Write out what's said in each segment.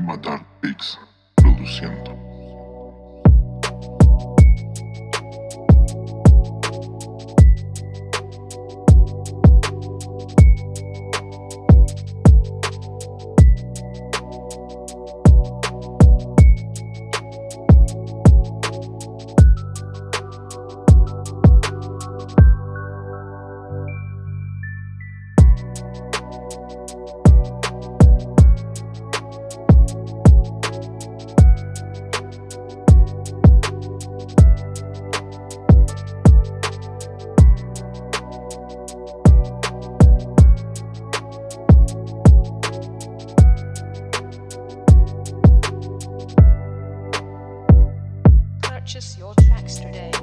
Matar Pix produciendo. Purchase your tracks today.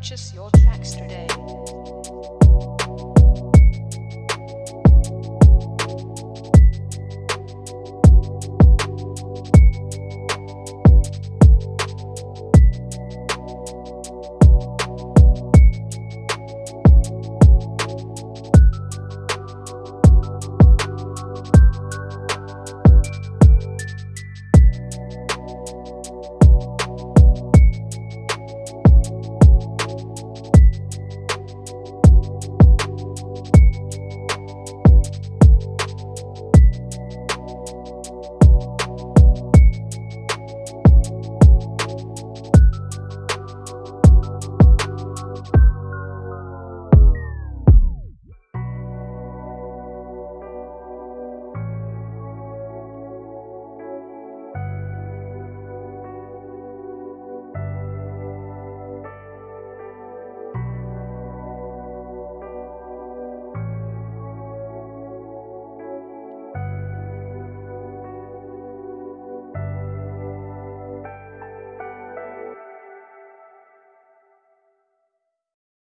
Purchase your tracks today.